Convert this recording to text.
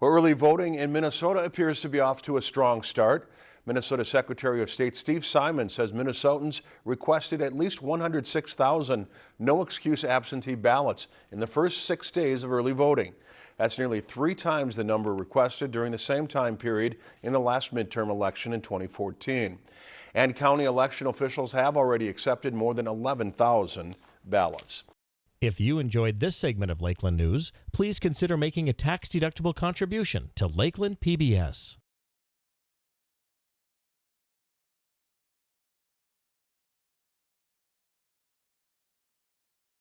Early voting in Minnesota appears to be off to a strong start. Minnesota Secretary of State Steve Simon says Minnesotans requested at least 106,000 no-excuse absentee ballots in the first six days of early voting. That's nearly three times the number requested during the same time period in the last midterm election in 2014. And county election officials have already accepted more than 11,000 ballots. If you enjoyed this segment of Lakeland News, please consider making a tax-deductible contribution to Lakeland PBS.